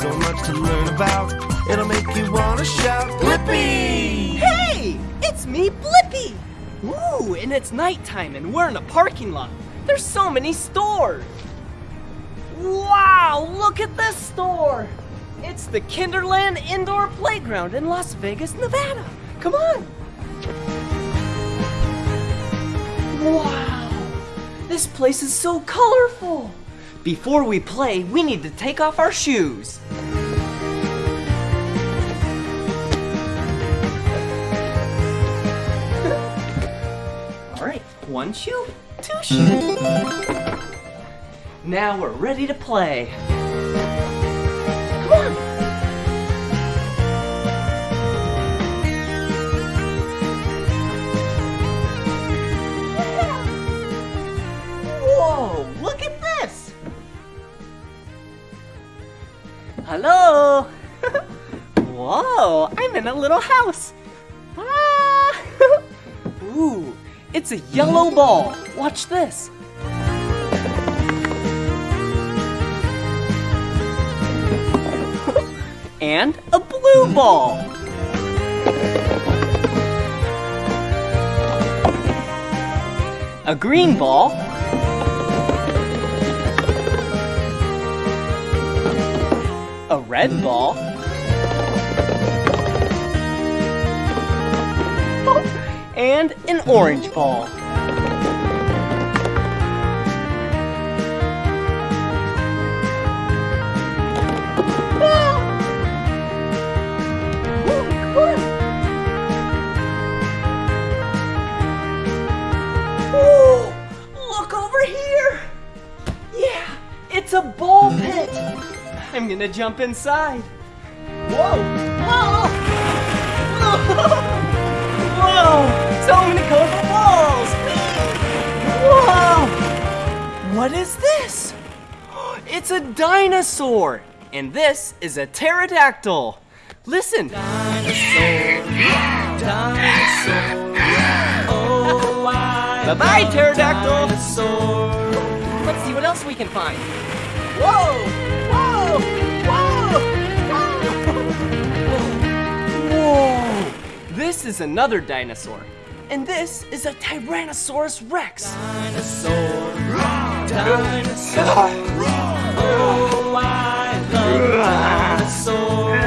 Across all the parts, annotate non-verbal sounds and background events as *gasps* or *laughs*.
So much to learn about. It'll make you want to shout, Blippi! Hey! It's me, Blippi! Ooh, and it's nighttime and we're in a parking lot. There's so many stores. Wow, look at this store! It's the Kinderland Indoor Playground in Las Vegas, Nevada. Come on! Wow! This place is so colorful! Before we play, we need to take off our shoes. All right, one shoe, two shoes. Now we're ready to play. Hello. *laughs* Whoa, I'm in a little house. Ah. *laughs* Ooh, it's a yellow ball. Watch this. *laughs* and a blue ball. A green ball. Red hmm? ball. Oh. And an orange ball. Gonna jump inside. Whoa! Whoa! *laughs* Whoa! So many colorful balls! Whoa! What is this? It's a dinosaur! And this is a pterodactyl. Listen. Bye bye, pterodactyl! Let's see what else we can find. Whoa! Whoa! This is another dinosaur. And this is a Tyrannosaurus Rex. Dinosaur! Dinosaur! Oh, I love dinosaurs!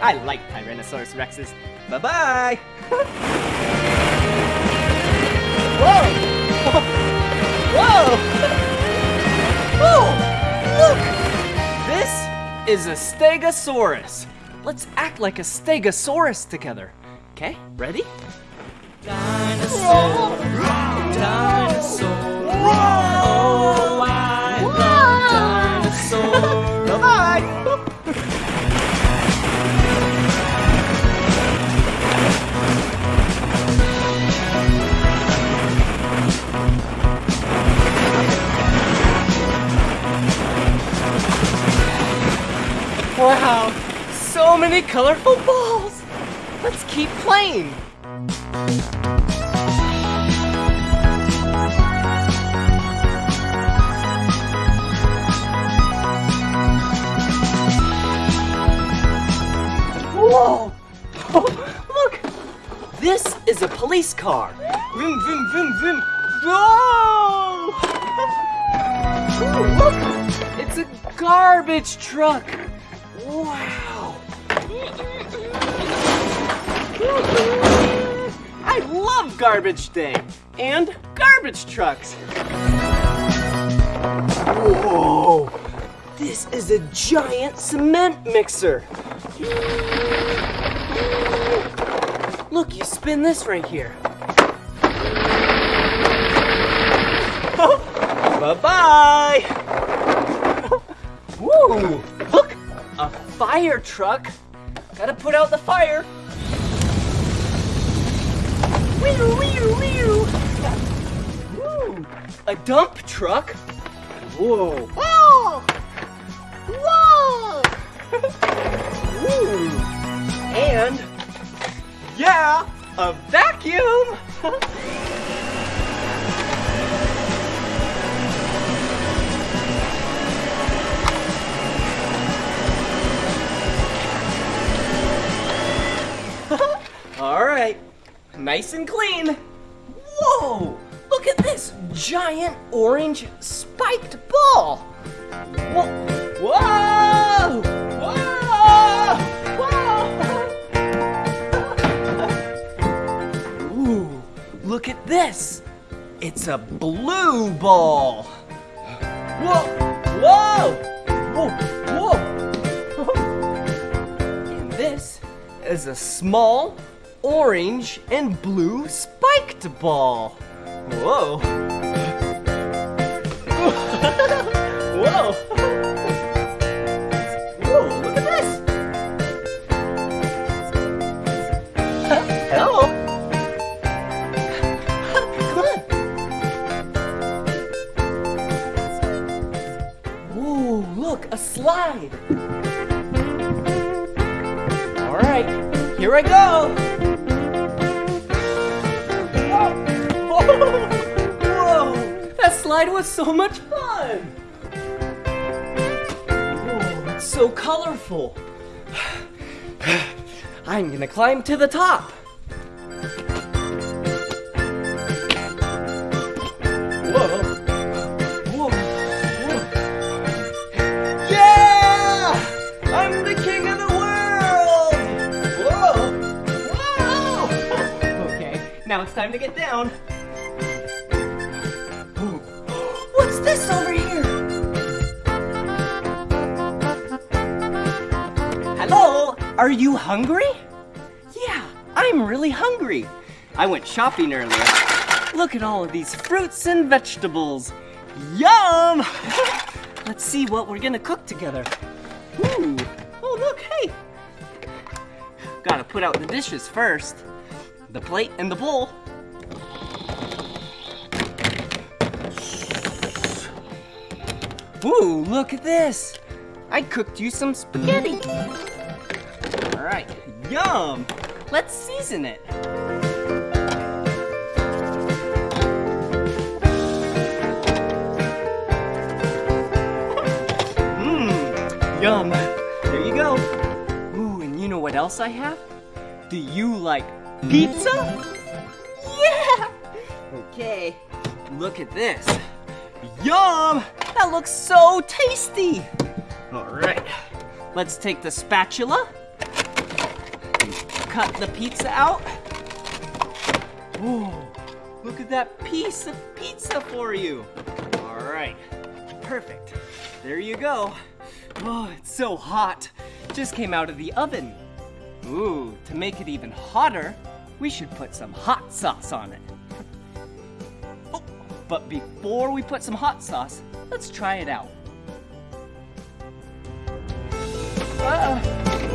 I like Tyrannosaurus Rexes. Bye bye! *laughs* Whoa! *laughs* Whoa! Whoa! *laughs* Oh, look! This is a Stegosaurus. Let's act like a Stegosaurus together. Okay, ready? Dinosaur! Dinosaur! Oh, I love dinosaurs! Wow, so many colorful balls. Let's keep playing. Whoa! *laughs* Look! This is a police car. Vroom, vroom, vroom, vroom. Whoa! *laughs* Ooh, look! It's a garbage truck. Wow! I love garbage day and garbage trucks. Whoa! This is a giant cement mixer. Look, you spin this right here. Bye-bye! Woo! Fire truck! Gotta put out the fire! Wee wee wee Woo! A dump truck! Whoa! Whoa! Whoa! *laughs* Woo! And yeah, a vacuum! *laughs* *laughs* nice and clean. Whoa! Look at this giant orange spiked ball. Whoa! Whoa! Whoa! *laughs* Ooh, look at this. It's a blue ball. Whoa! Whoa! Whoa! Whoa! Is a small orange and blue spiked ball. Whoa! *laughs* slide was so much fun! Whoa, it's so colorful! *sighs* I'm gonna climb to the top! Whoa! Whoa! Whoa! Yeah! I'm the king of the world! Whoa! Whoa! *laughs* Okay, now it's time to get down. Are you hungry? Yeah, I'm really hungry. I went shopping earlier. Look at all of these fruits and vegetables. Yum! *laughs* Let's see what we're gonna cook together. Ooh. Oh, look, hey. Gotta put out the dishes first. The plate and the bowl. Ooh, look at this. I cooked you some spaghetti. All right, yum. Let's season it. Mmm, yum. There you go. Ooh, and you know what else I have? Do you like pizza? Yeah! Okay, look at this. Yum! That looks so tasty! Alright, let's take the spatula cut the pizza out. Ooh, look at that piece of pizza for you. Alright, perfect. There you go. Oh, it's so hot. Just came out of the oven. Ooh, to make it even hotter, we should put some hot sauce on it. Oh, but before we put some hot sauce, let's try it out. Ah,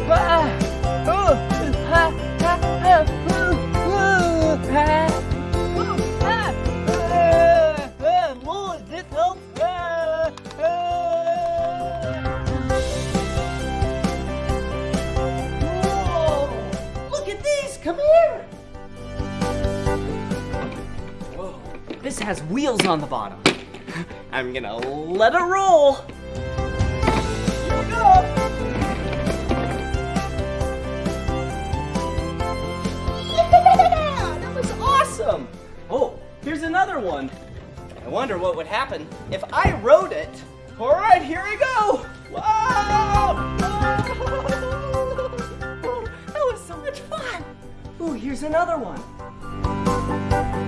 ah, come here. Whoa, this has wheels on the bottom. *laughs* I'm gonna let it roll. Awesome. Oh, here's another one. I wonder what would happen if I rode it. All right, here we go. Wow! *laughs* That was so much fun. Ooh, here's another one.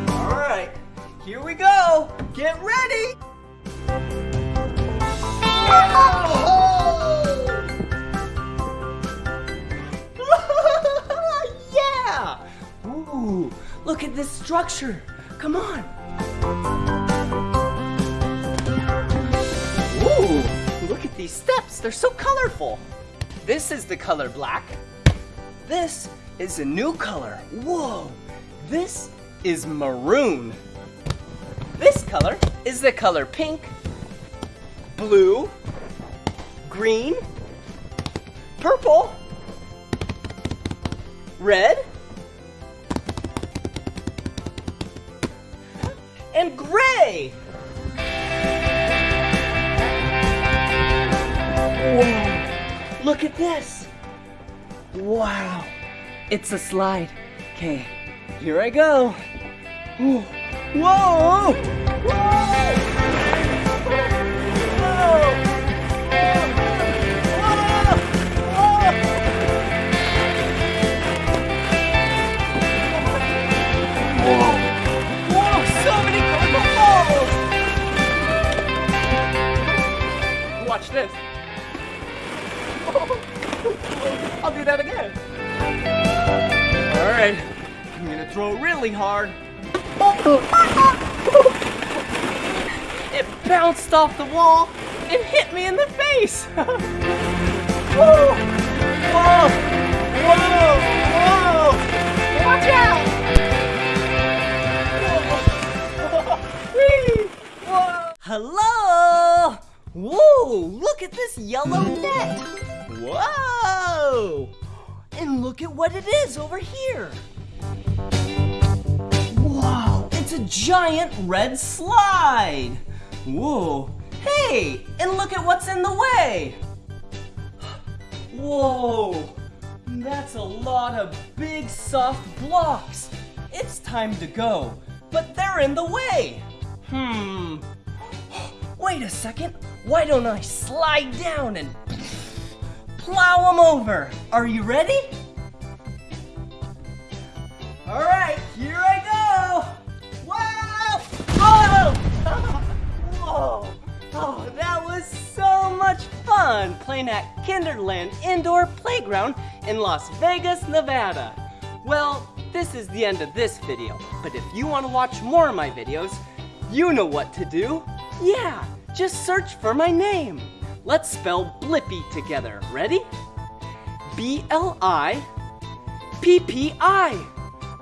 All right, here we go. Get ready. *laughs* yeah! Ooh, look at this structure. Come on. Ooh, look at these steps. They're so colorful. This is the color black. This is a new color. Whoa, this is maroon. This color is the color pink, blue, green, purple, red, and gray. Whoa, look at this. Wow, it's a slide. Okay, Here I go. Whoa! Whoa! Whoa, throw it really hard. *laughs* It bounced off the wall and hit me in the face. *laughs* Whoa! Whoa! Whoa! Whoa! Watch out! Whoa! *laughs* Hello! Whoa! Look at this yellow net! Whoa! And look at what it is over here! It's a giant red slide! Whoa! Hey! And look at what's in the way! Whoa! That's a lot of big soft blocks! It's time to go, but they're in the way! Hmm. Wait a second. Why don't I slide down and plow them over? Are you ready? All right, here I go. *laughs* Whoa! Oh, that was so much fun playing at Kinderland Indoor Playground in Las Vegas, Nevada. Well, this is the end of this video, but if you want to watch more of my videos, you know what to do. Yeah, just search for my name. Let's spell Blippi together. Ready? B L I P P I.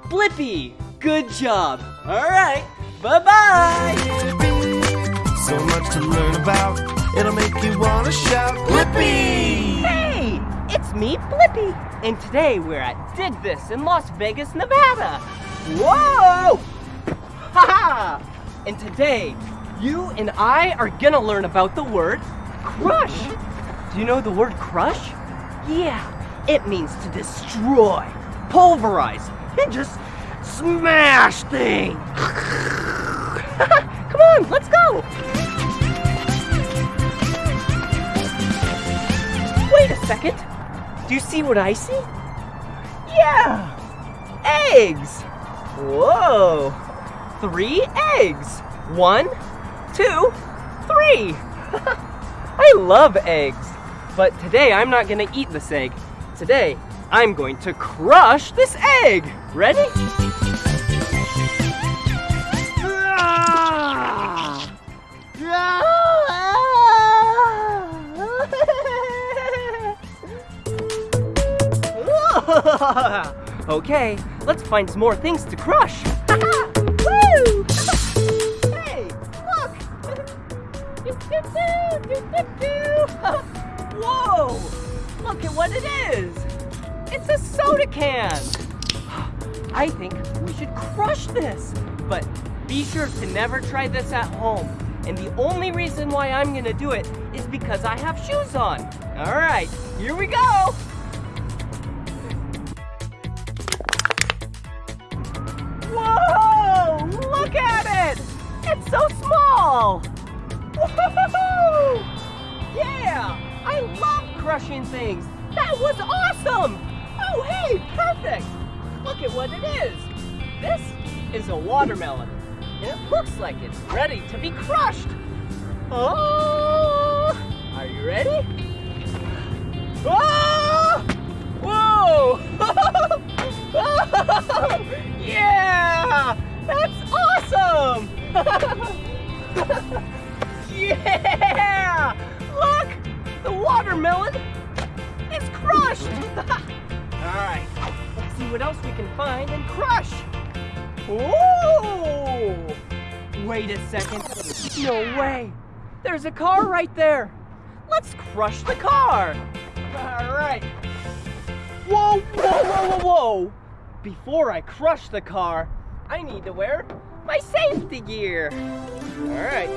Blippi. Good job. All right. Bye bye. So much to learn about. It'll make you want to shout, Blippi! Hey, it's me, Blippi, and today we're at Dig This in Las Vegas, Nevada. Whoa! Ha And today, you and I are gonna learn about the word crush. Do you know the word crush? Yeah, it means to destroy, pulverize, and just smash things. *laughs* *laughs* Come on, let's go. Wait a second. Do you see what I see? Yeah! Eggs! Whoa! Three eggs! One, two, three! *laughs* I love eggs! But today I'm not gonna eat this egg. Today I'm going to crush this egg! Ready? *laughs* okay, let's find some more things to crush. *laughs* Woo! *laughs* hey, look! Whoa! Look at what it is! It's a soda can! *gasps* I think we should crush this. But be sure to never try this at home. And the only reason why I'm gonna do it is because I have shoes on. All right, here we go. Crushing things! That was awesome! Oh, hey, perfect! Look at what it is! This is a watermelon, it looks like it's ready to be crushed! Oh! Are you ready? Oh! Whoa! *laughs* yeah! That's awesome! *laughs* yeah! Watermelon is crushed! *laughs* Alright, let's see what else we can find and crush! Ooh! Wait a second. No way! There's a car right there! Let's crush the car! Alright. Whoa, whoa, whoa, whoa, whoa! Before I crush the car, I need to wear my safety gear. All right.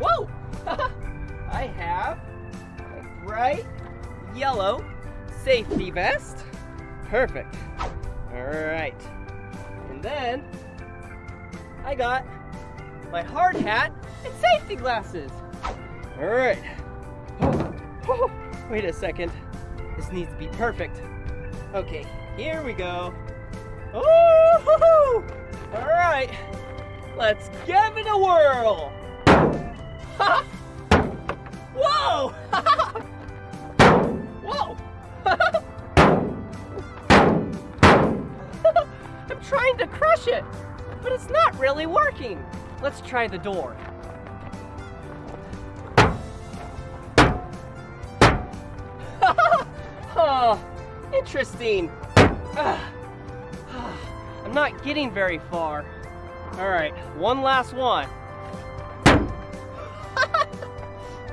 Whoa! *laughs* I have a bright yellow safety vest. Perfect. All right. And then I got my hard hat and safety glasses. All right. *gasps* Oh, wait a second. This needs to be perfect. Okay, here we go. Oh! All right. Let's give it a whirl. *laughs* Whoa! *laughs* Whoa! *laughs* I'm trying to crush it, but it's not really working. Let's try the door. *laughs* oh, interesting. *sighs* I'm not getting very far. All right, one last one. *laughs*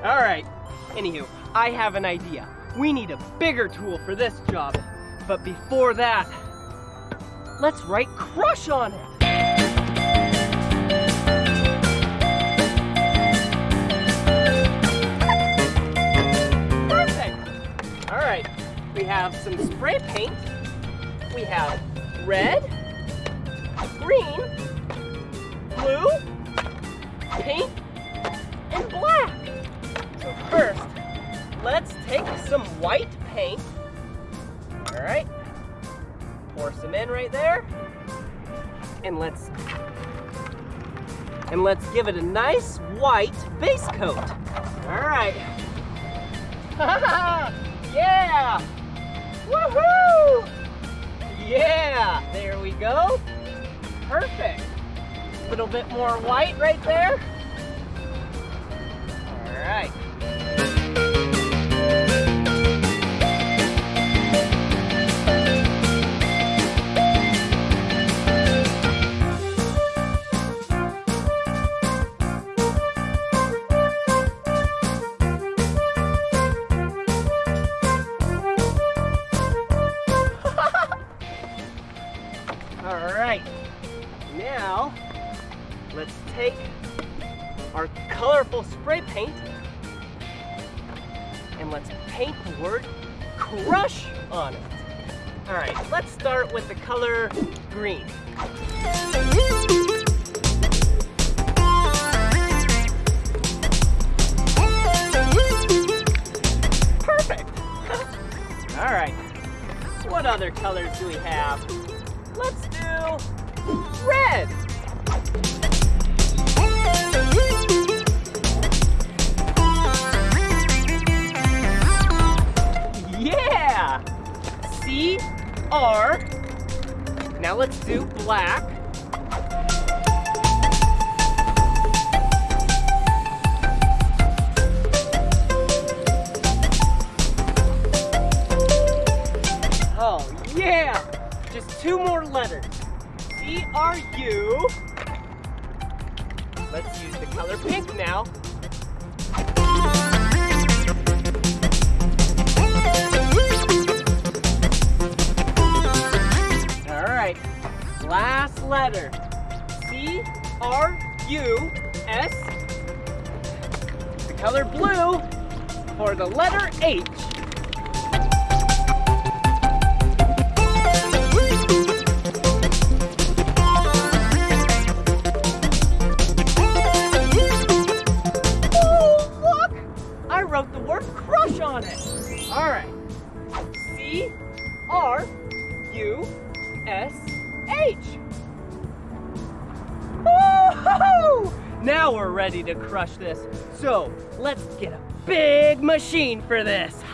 All right, anywho, I have an idea. We need a bigger tool for this job. But before that, let's write crush on it. Perfect. All right, we have some spray paint. We have red, green, blue, and let's and let's give it a nice white base coat. All right. *laughs* yeah! Woohoo! Yeah, there we go. Perfect. A little bit more white right there. Take our colorful spray paint and let's paint the word crush on it. All right, let's start with the color green. Perfect. *laughs* All right. What other colors do we have? Let's do red. R. Now let's do black. Color blue for the letter H. I wrote the word crush on it. All right. C R U S H. Now we're ready to crush this. So let's get a big machine for this. *laughs*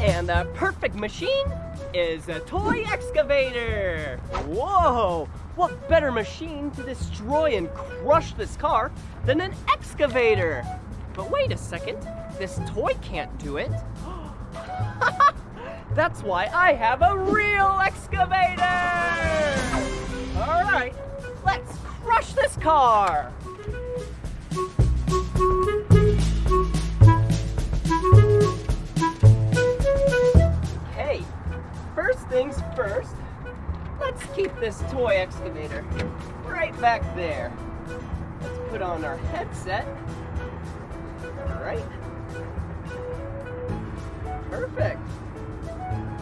And the perfect machine is a toy excavator. Whoa! What better machine to destroy and crush this car than an excavator? But wait a second, this toy can't do it. *gasps* That's why I have a real excavator! All right, let's crush this car! Okay, first things first, let's keep this toy excavator right back there. Let's put on our headset. All right. Perfect.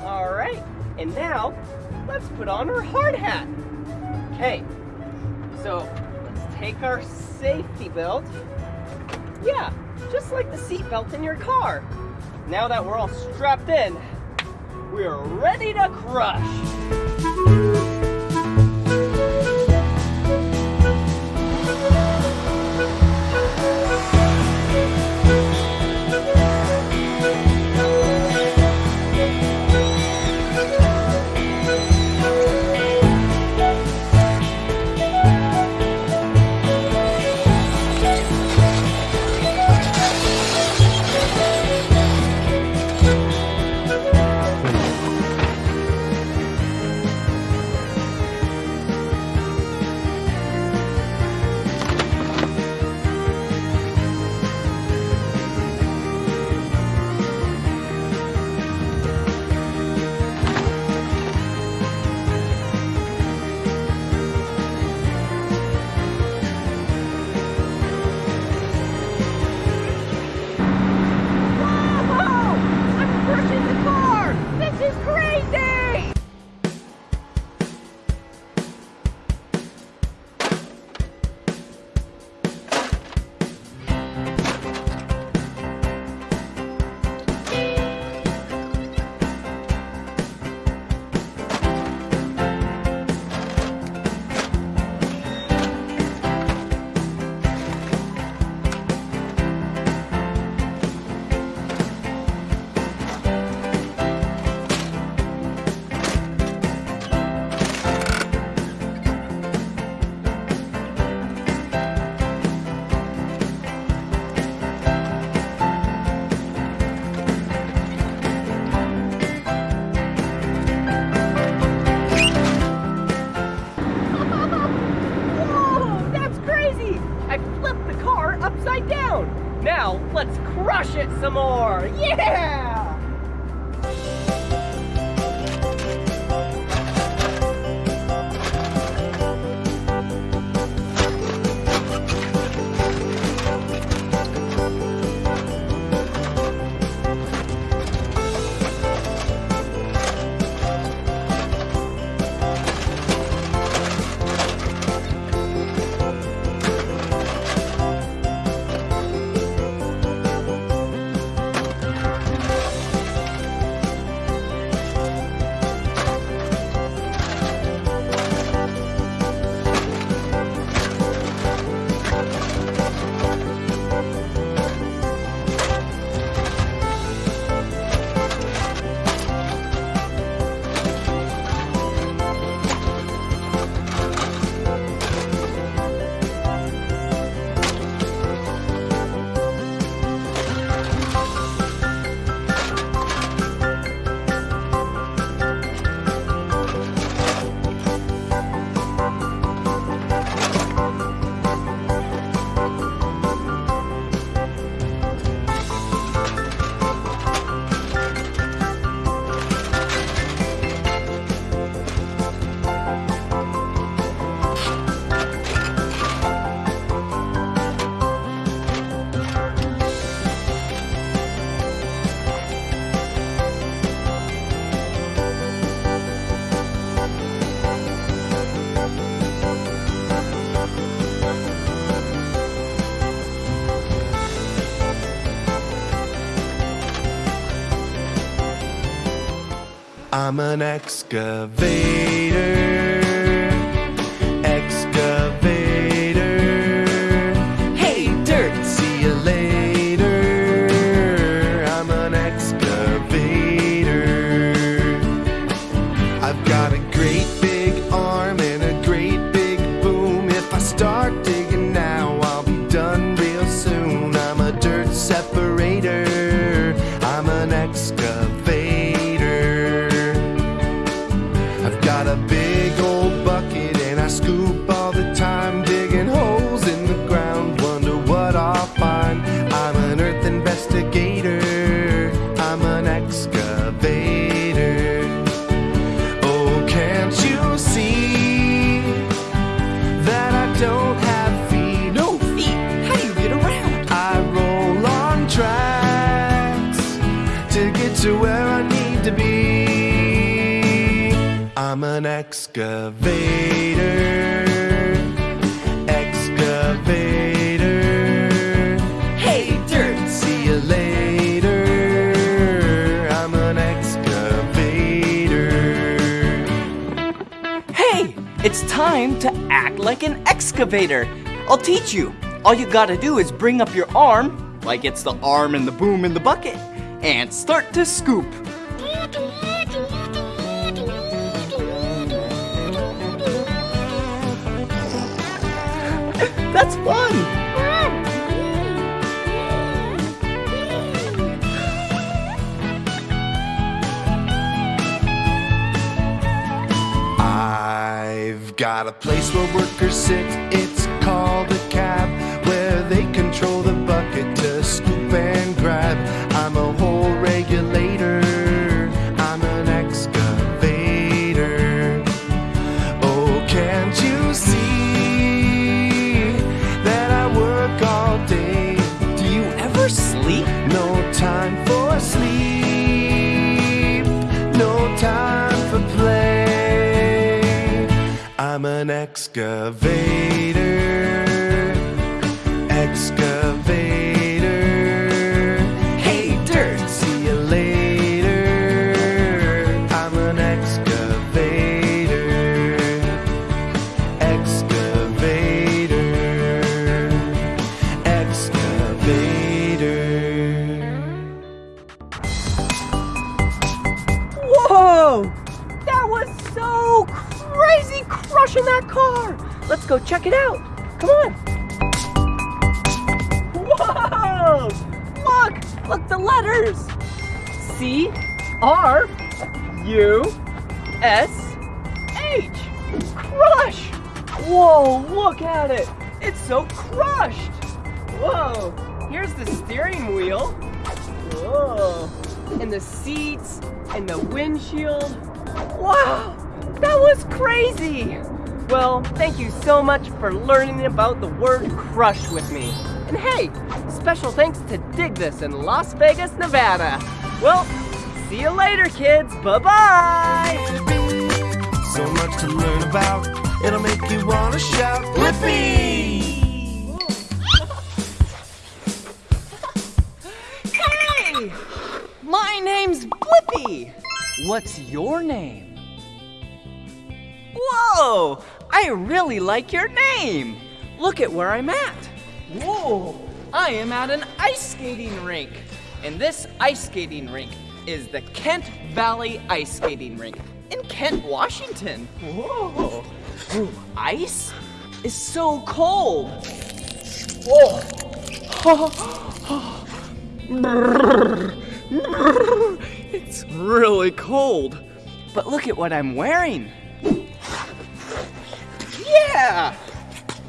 All right, and now let's put on our hard hat. Okay, so let's take our safety belt. Yeah, just like the seat belt in your car. Now that we're all strapped in, we're ready to crush. I'm an excavator. Excavator. Excavator. Hey, Dirt! See you later. I'm an excavator. Hey, it's time to act like an excavator. I'll teach you. All you gotta do is bring up your arm, like it's the arm and the boom in the bucket, and start to scoop. I've got a place where workers sit. It's called a cab, where they control the bucket to scoop and grab. An excavator. R U S H. Crush! Whoa, look at it! It's so crushed! Whoa! Here's the steering wheel. Whoa! And the seats and the windshield. Wow! That was crazy! Well, thank you so much for learning about the word crush with me. And hey, special thanks to Dig This in Las Vegas, Nevada. Well, see you later, kids. Bye bye! So much to learn about, it'll make you wanna shout, Blippi! Hey! My name's Blippi! What's your name? Whoa! I really like your name! Look at where I'm at! Whoa! I am at an ice skating rink! And this ice skating rink is the Kent Valley Ice Skating Rink in Kent, Washington. Whoa! Ooh, ice is so cold! Whoa! *laughs* It's really cold. But look at what I'm wearing. Yeah!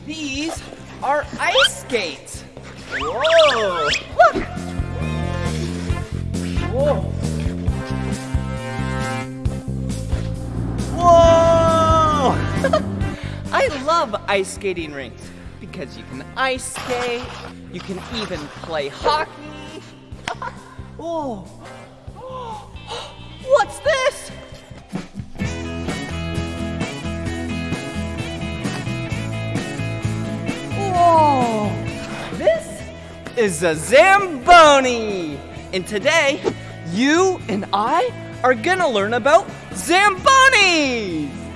These are ice skates. Whoa! Look! Whoa! Whoa! *laughs* I love ice skating rinks because you can ice skate, you can even play hockey. *laughs* *gasps* What's this? Whoa! This is a Zamboni! And today, you and I are gonna learn about Zambonis!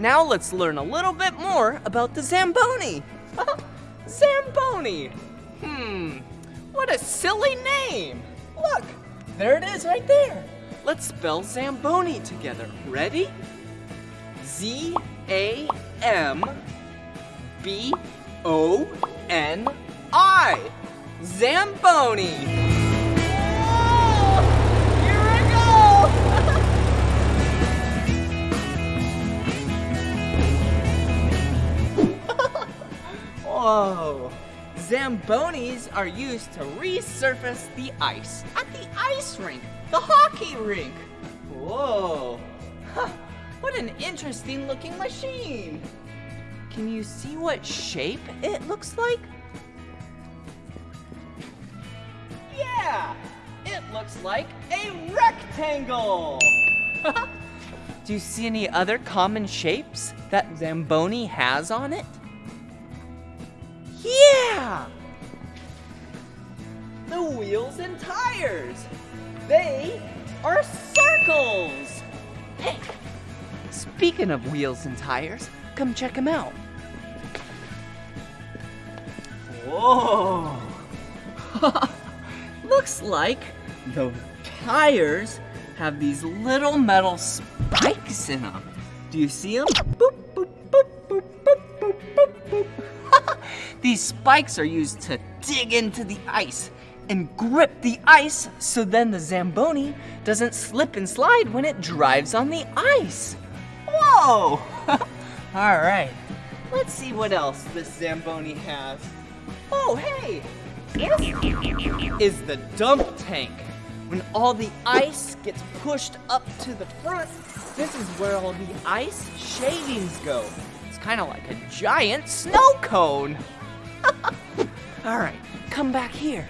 Now let's learn a little bit more about the Zamboni. Zamboni. Hmm, what a silly name. Look, there it is right there. Let's spell Zamboni together. Ready? Z A M B O N I. Zamboni. Whoa! Zambonis are used to resurface the ice at the ice rink, the hockey rink. Whoa! Huh, what an interesting looking machine! Can you see what shape it looks like? Yeah! It looks like a rectangle! *laughs* Do you see any other common shapes that Zamboni has on it? Yeah! The wheels and tires. They are circles. Hey, speaking of wheels and tires, come check them out. Whoa! *laughs* Looks like the tires have these little metal spikes in them. Do you see them? These spikes are used to dig into the ice and grip the ice so then the Zamboni doesn't slip and slide when it drives on the ice. Whoa! *laughs* All right, let's see what else this Zamboni has. Oh, hey! Is the dump tank. When all the ice gets pushed up to the front, this is where all the ice shavings go. It's kind of like a giant snow cone. *laughs* all right, come back here.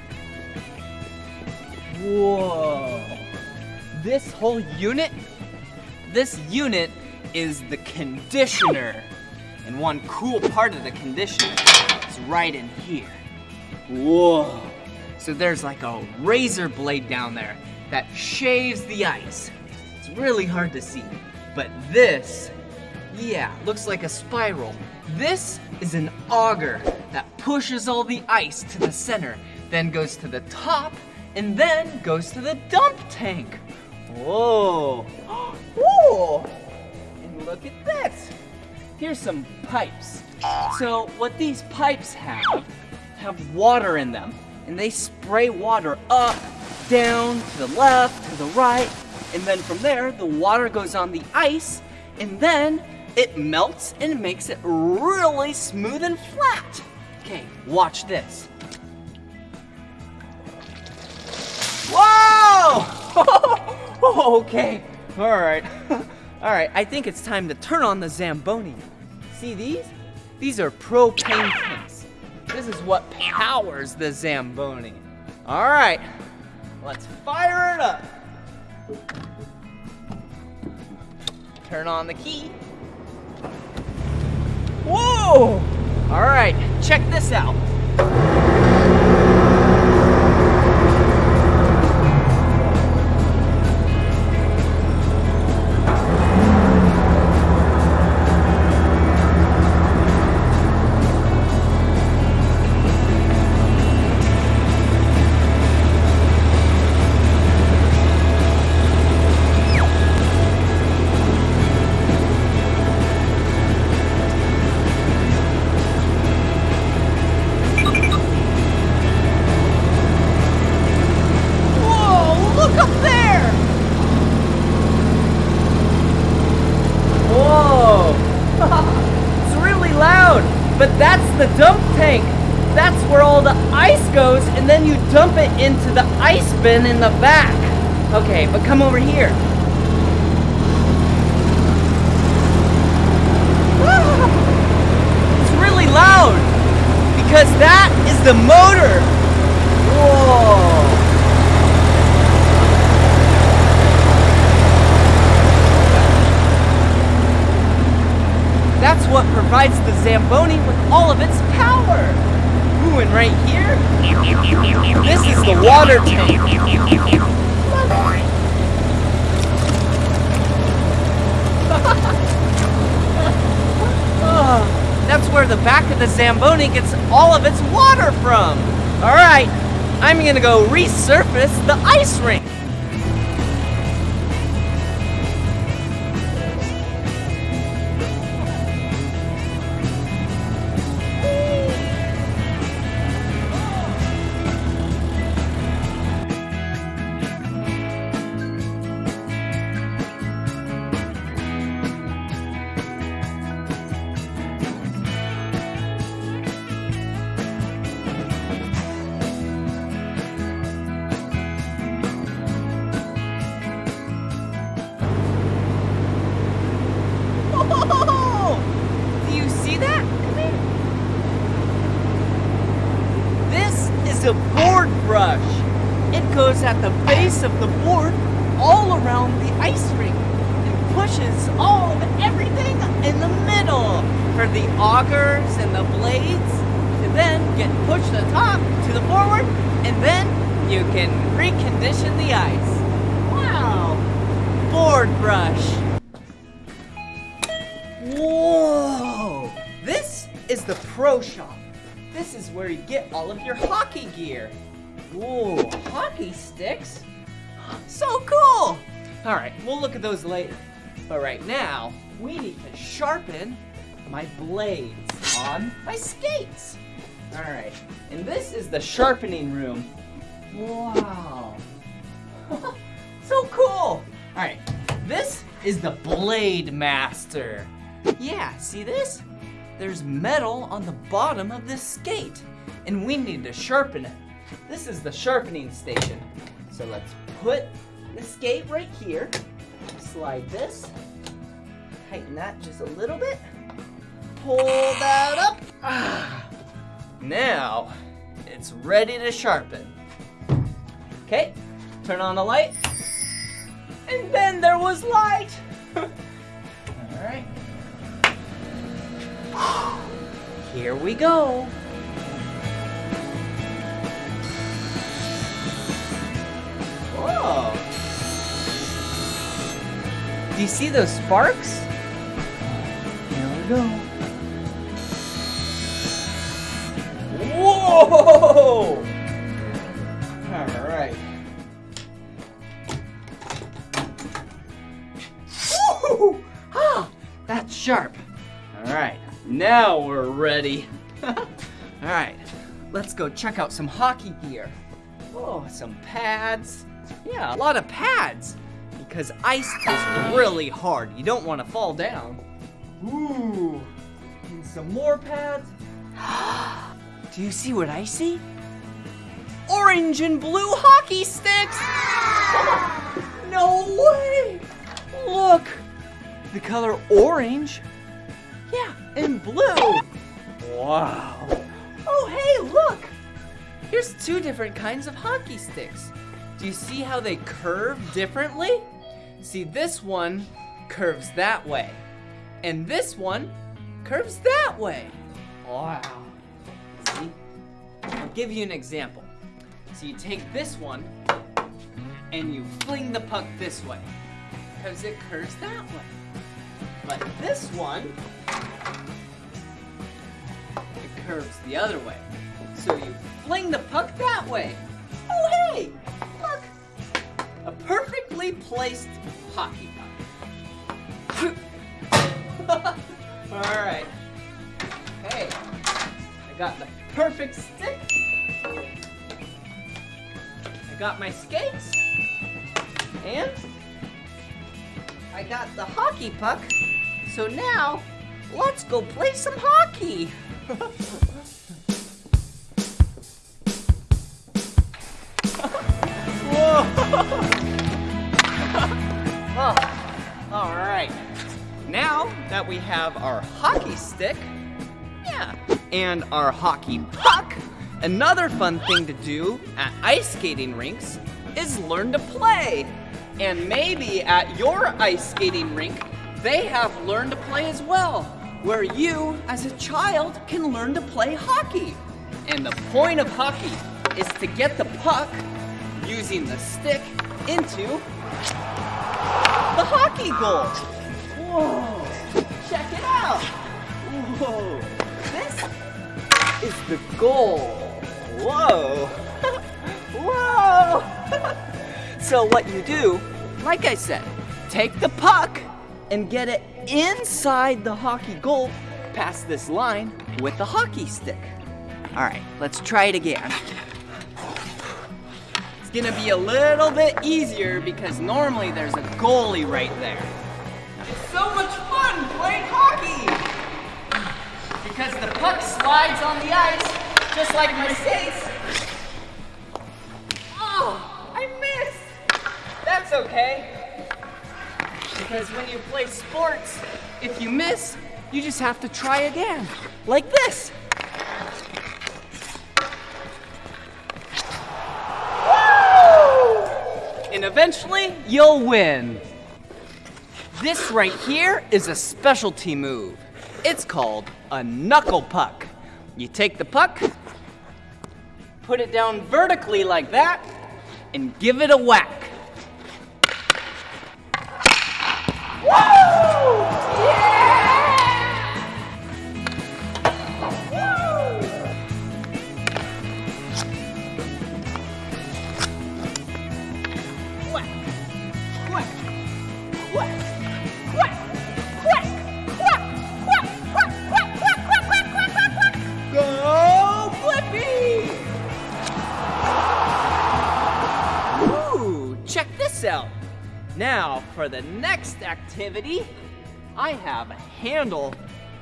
Whoa. This whole unit, this unit is the conditioner. And one cool part of the conditioner is right in here. Whoa. So there's like a razor blade down there that shaves the ice. It's really hard to see. But this, yeah, looks like a spiral. This is an auger that pushes all the ice to the center, then goes to the top, and then goes to the dump tank. Whoa. *gasps* Whoa. And look at this. Here's some pipes. So what these pipes have, have water in them. And they spray water up, down, to the left, to the right. And then from there, the water goes on the ice. And then it melts and makes it really smooth and flat. Okay, watch this. Whoa! *laughs* okay, all right. *laughs* all right, I think it's time to turn on the Zamboni. See these? These are propane tanks. This is what powers the Zamboni. All right, let's fire it up. Turn on the key. Whoa! All right, check this out. Bin in the back. Okay, but come over here. Ah! It's really loud because that is the motor. Whoa! That's what provides the Zamboni with all of its power. And right here, this is the water tank. *laughs* Oh, that's where the back of the Zamboni gets all of its water from. All right, I'm gonna go resurface the ice rink. This is where you get all of your hockey gear. Whoa, hockey sticks? So cool! Alright, we'll look at those later. But right now, we need to sharpen my blades on my skates. Alright, and this is the sharpening room. Wow. *laughs* so cool! Alright, this is the Blade Master. Yeah, see this? There's metal on the bottom of this skate, and we need to sharpen it. This is the sharpening station. So let's put the skate right here, slide this, tighten that just a little bit, pull that up. Ah. *sighs* Now, it's ready to sharpen. Okay, turn on the light. And then there was light. *laughs* All right. *gasps* Here we go. Whoa. Do you see those sparks? Here we go. Whoa! All right. Woo! Ah, that's sharp. All right, now we're ready. *laughs* All right, let's go check out some hockey gear. Oh, some pads. Yeah, a lot of pads. Because ice is really hard. You don't want to fall down. Ooh, and some more pads. *gasps* Do you see what I see? Orange and blue hockey sticks! *gasps* No way! Look! The color orange. And blue. Wow. Oh, hey, look! Here's two different kinds of hockey sticks. Do you see how they curve differently? See, this one curves that way, and this one curves that way. Wow. See? I'll give you an example. So you take this one and you fling the puck this way because it curves that way. But this one, curves the other way. So you fling the puck that way. Oh, hey, look, a perfectly placed hockey puck. *laughs* All right. Hey, I got the perfect stick. I got my skates. And I got the hockey puck. So now, let's go play some hockey. *laughs* oh, all right. Now that we have our hockey stick, yeah, and our hockey puck, another fun thing to do at ice skating rinks is learn to play. And maybe at your ice skating rink, they have learn to play as well, where you, as a child, can learn to play hockey. And the point of hockey is to get the puck using the stick into the hockey goal. Whoa, check it out. Whoa, this is the goal. Whoa. *laughs* Whoa. *laughs* so what you do, like I said, take the puck and get it inside the hockey goal past this line with the hockey stick. All right, let's try it again. It's gonna be a little bit easier because normally there's a goalie right there. It's so much fun playing hockey! Because the puck slides on the ice, just like my skates. Oh, I missed! That's okay. Because when you play sports, if you miss, you just have to try again. Like this. And eventually, you'll win. This right here is a specialty move. It's called a knuckle puck. You take the puck, put it down vertically like that, and give it a whack. Woo! Now, for the next activity, I have a handle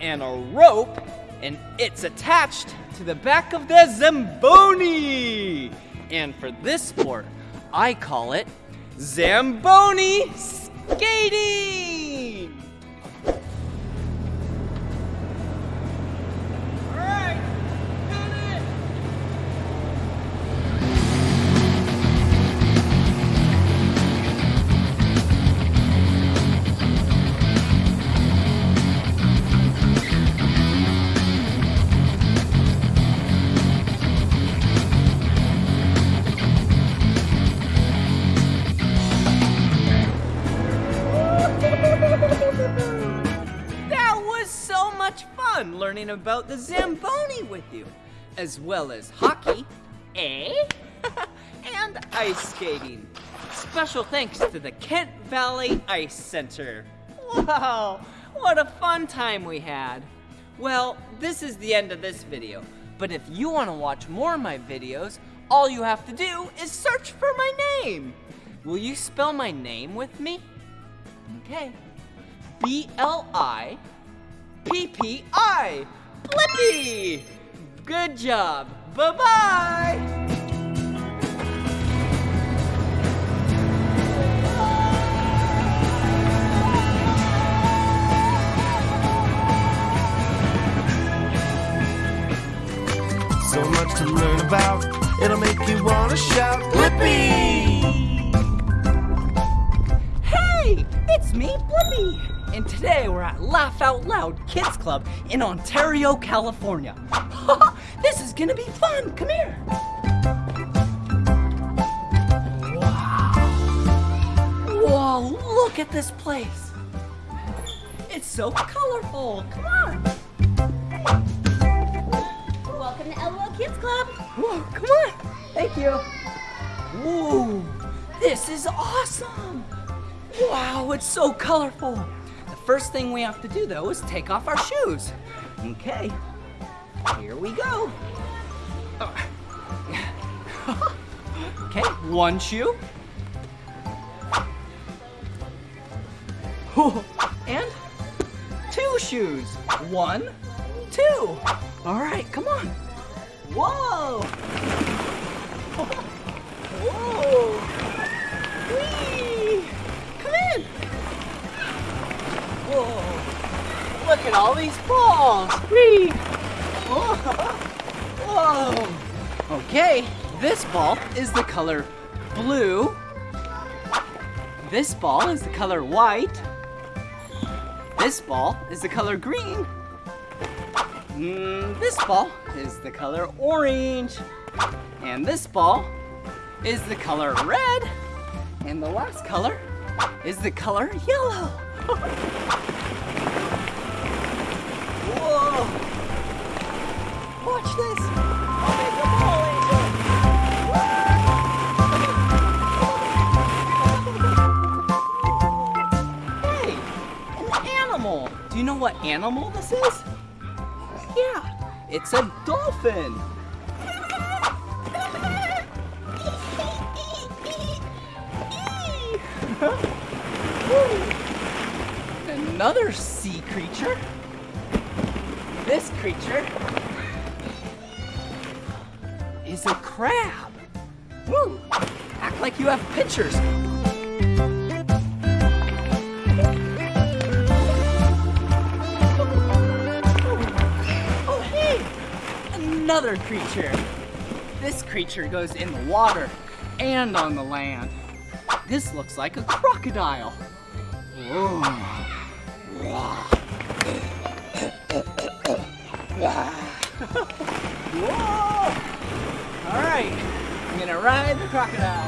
and a rope, and it's attached to the back of the Zamboni. And for this sport, I call it Zamboni skating. The Zamboni with you, as well as hockey, eh? *laughs* and ice skating. Special thanks to the Kent Valley Ice Center. Wow, what a fun time we had. Well, this is the end of this video, but if you want to watch more of my videos, all you have to do is search for my name. Will you spell my name with me? Okay. B L I P P I. Blippi! Good job. Bye bye. So much to learn about, it'll make you wanna shout, Blippi! Hey, it's me, Blippi. And today we're at Laugh Out Loud Kids Club in Ontario, California. *laughs* this is gonna be fun. Come here. Wow. Whoa, look at this place. It's so colorful. Come on. Welcome to LOL Kids Club. Whoa, come on. Thank you. Whoa, this is awesome. Wow, it's so colorful. First thing we have to do though is take off our shoes. Okay, here we go. Okay, one shoe. And two shoes. One, two. All right, come on. Whoa! *laughs* Whoa! Whee! Whoa! Look at all these balls! Whee! Whoa! Whoa! Okay, this ball is the color blue. This ball is the color white. This ball is the color green. Mm, this ball is the color orange. And this ball is the color red. And the last color is the color yellow. Whoa! Watch this. I'll make a ball angel. Hey, an animal. Do you know what animal this is? Yeah, it's a dolphin. Another sea creature. This creature is a crab. Woo! Act like you have pictures. Oh, hey! Another creature. This creature goes in the water and on the land. This looks like a crocodile. Whoa. Crocodile.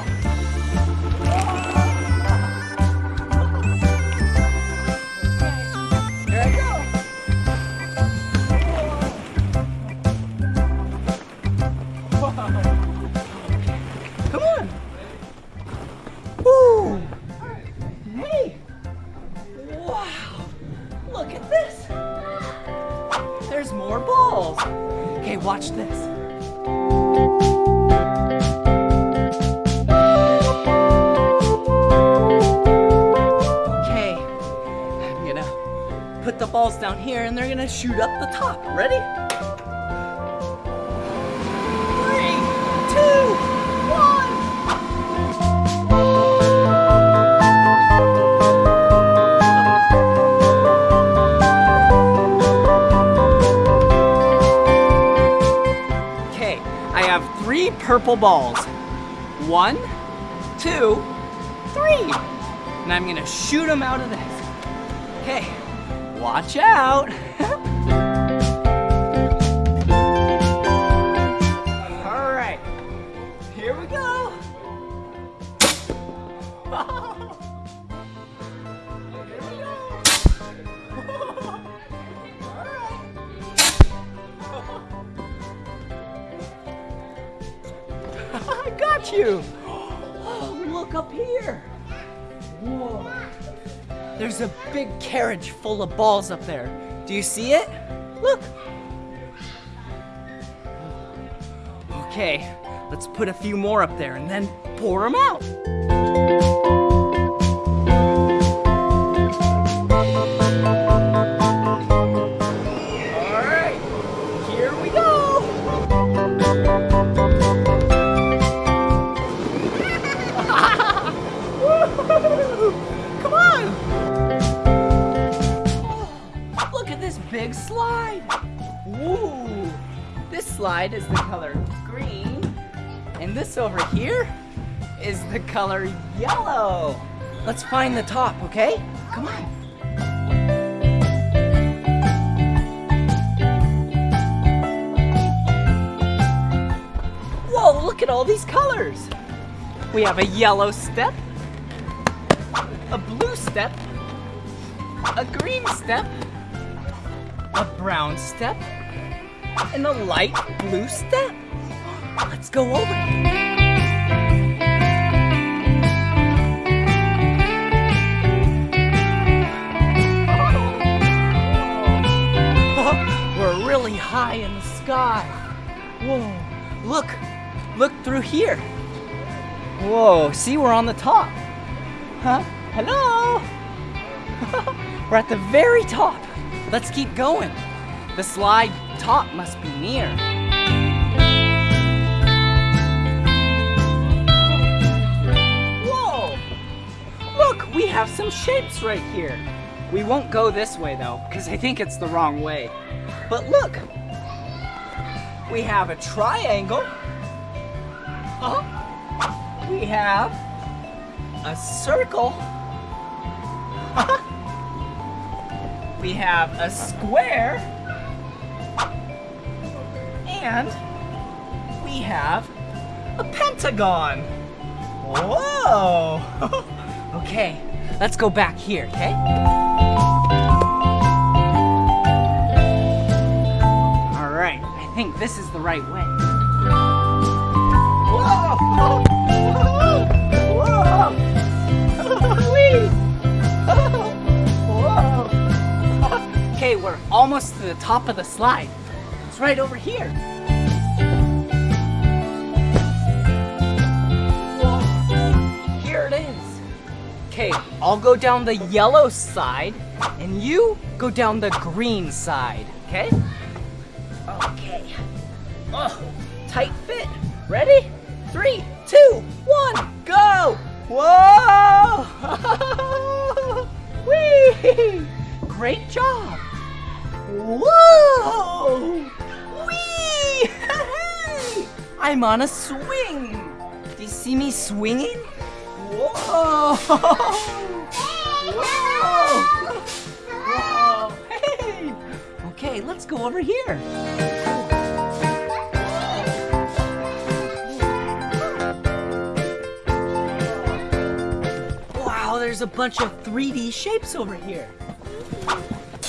Balls down here and they're gonna shoot up the top. Ready? Three, two, one! Okay, I have three purple balls. One, two, three. And I'm gonna shoot them out of this. Okay, watch out. *laughs* All right, here we go. *laughs* *laughs* I got you! Big carriage full of balls up there. Do you see it? Look! Okay, let's put a few more up there and then pour them out. Slide is the color green, and this over here is the color yellow. Let's find the top, okay? Come on. Whoa, look at all these colors! We have a yellow step, a blue step, a green step, a brown step, and a light blue step. Let's go over it. *laughs* We're really high in the sky. Whoa, look, look through here. Whoa, see, we're on the top. Huh? Hello? *laughs* We're at the very top. Let's keep going. The slide top must be near. Whoa! Look, we have some shapes right here. We won't go this way though, because I think it's the wrong way. But look, we have a triangle. Huh? We have a circle. *laughs* we have a square. And we have a pentagon. Whoa! *laughs* okay, let's go back here, okay? All right, I think this is the right way. Whoa! *laughs* Whoa! *laughs* Whoa! Okay, we're almost to the top of the slide. It's right over here. Okay, I'll go down the yellow side, and you go down the green side, okay? Okay. Oh, tight fit. Ready? Three, two, one, go! Whoa! *laughs* Whee! Great job! Whoa! Whee! *laughs* I'm on a swing! Do you see me swinging? Whoa! Whoa! Whoa! Hey! Okay, let's go over here. Wow, there's a bunch of 3D shapes over here.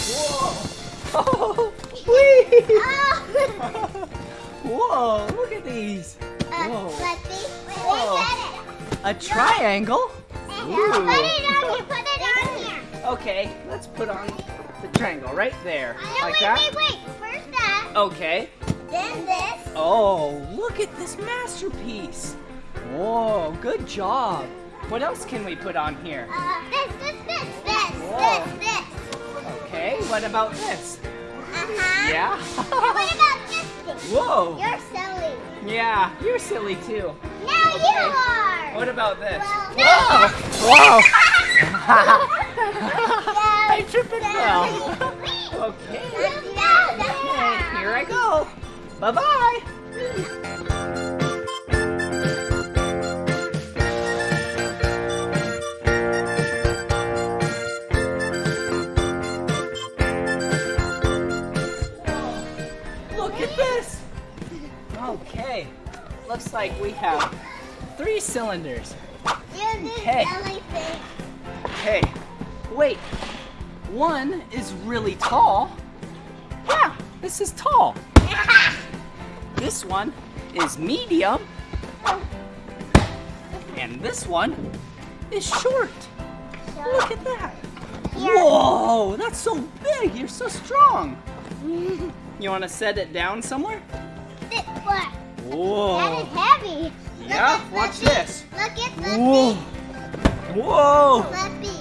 Whoa! *laughs* Oh, whee! *laughs* Whoa, look at these. Whoa. Whoa. A triangle? Ooh. Okay, let's put on the triangle right there. Like wait, that? wait, wait. First that, Okay. then this. Oh, look at this masterpiece. Whoa, good job. What else can we put on here? Uh, this, this, this, this, Whoa. this, this. Okay, what about this? Uh-huh. Yeah? What about this thing? Whoa. You're silly. Yeah, you're silly too. Now Okay. you are. What about this? Well, Whoa! no. *laughs* *laughs* I tripped and fell. *laughs* Okay. Here I go. Bye bye looks like we have three cylinders. Okay. Hey, wait. One is really tall. Yeah, this is tall. *laughs* This one is medium. And this one is short. Look at that. Whoa, that's so big. You're so strong. *laughs* You want to set it down somewhere? This, Whoa. is heavy. Yeah, at watch this. Look at Whoa. Whoa. Blippi.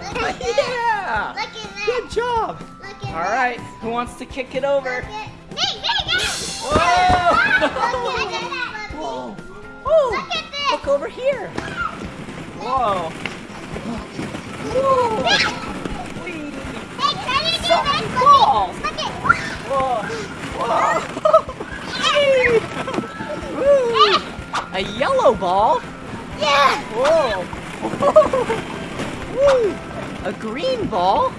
Look at *laughs* this. Yeah. Look at that. Good job. Look at All that. who wants to kick it over? Look at me, me, me. Whoa! Look at. Whoa. Look at this. look over here. Whoa. Whoa. Hey, try to do this, many Blippi. balls. Look at. Whoa. Whoa. *laughs* Woo. A yellow ball. Yeah. Oh. *laughs* Whoa. A green ball.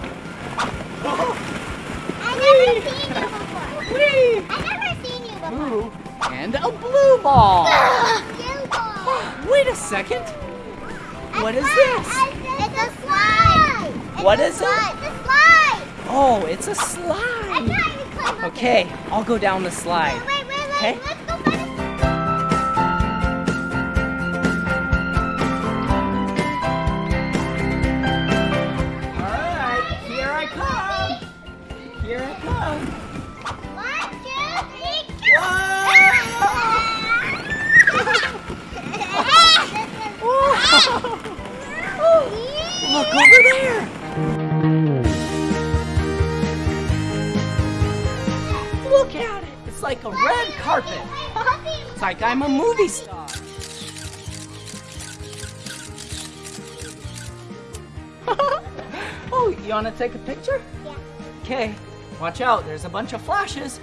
I never seen you before. Whee. I never seen you before. Ooh. And a blue ball. *gasps* Wait a second. What is A this? slide. It's a slide. It's What a is it? slide. It's a slide. Oh, it's a I slide. tried to climb up Okay, I'll go down the slide. Wait, wait, wait. Okay. I'm a movie star. *laughs* oh, you want to take a picture? Yeah. Okay, watch out. There's a bunch of flashes.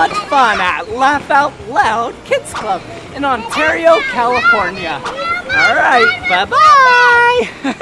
Much fun at Laugh Out Loud Kids Club in Ontario, California. All right, bye bye *laughs*